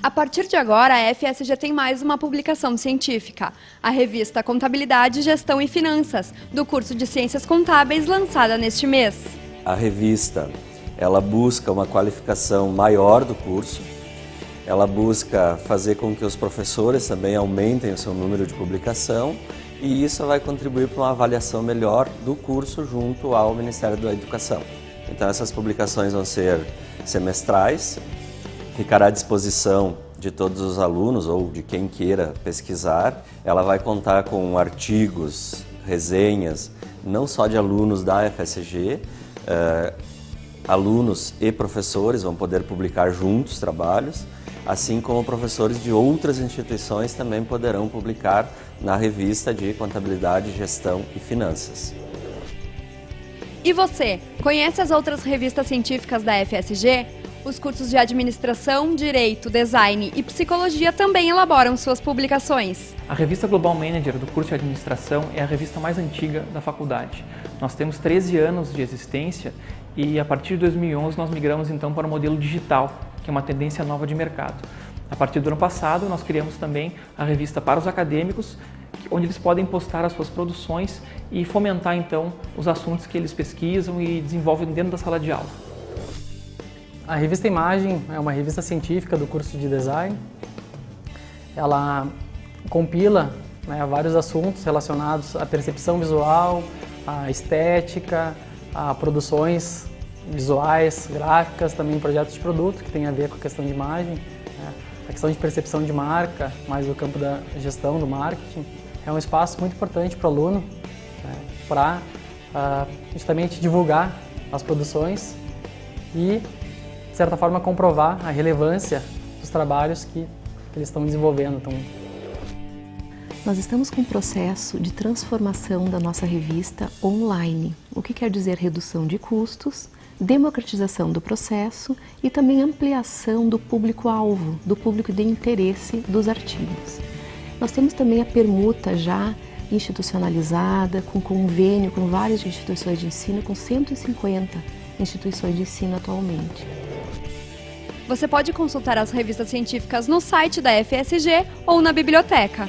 A partir de agora, a FSG tem mais uma publicação científica, a revista Contabilidade, Gestão e Finanças, do curso de Ciências Contábeis, lançada neste mês. A revista, ela busca uma qualificação maior do curso, ela busca fazer com que os professores também aumentem o seu número de publicação e isso vai contribuir para uma avaliação melhor do curso junto ao Ministério da Educação. Então essas publicações vão ser semestrais, ficará à disposição de todos os alunos ou de quem queira pesquisar. Ela vai contar com artigos, resenhas, não só de alunos da FSG, eh, alunos e professores vão poder publicar juntos trabalhos, assim como professores de outras instituições também poderão publicar na revista de Contabilidade, Gestão e Finanças. E você, conhece as outras revistas científicas da FSG? Os cursos de Administração, Direito, Design e Psicologia também elaboram suas publicações. A revista Global Manager do curso de Administração é a revista mais antiga da faculdade. Nós temos 13 anos de existência e a partir de 2011 nós migramos então para o modelo digital, que é uma tendência nova de mercado. A partir do ano passado nós criamos também a revista para os acadêmicos, onde eles podem postar as suas produções e fomentar então os assuntos que eles pesquisam e desenvolvem dentro da sala de aula. A revista Imagem é uma revista científica do curso de Design. Ela compila né, vários assuntos relacionados à percepção visual, à estética, a produções visuais, gráficas, também projetos de produto que tem a ver com a questão de imagem, né, a questão de percepção de marca, mais do campo da gestão do marketing. É um espaço muito importante para o aluno né, para uh, ah, justamente divulgar as produções e certa forma, comprovar a relevância dos trabalhos que, que eles estão desenvolvendo. Então, nós estamos com um processo de transformação da nossa revista online, o que quer dizer redução de custos, democratização do processo e também ampliação do público-alvo, do público de interesse dos artigos. Nós temos também a permuta já institucionalizada, com convênio com várias instituições de ensino, com 150 instituições de ensino atualmente. Você pode consultar as revistas científicas no site da FSG ou na biblioteca.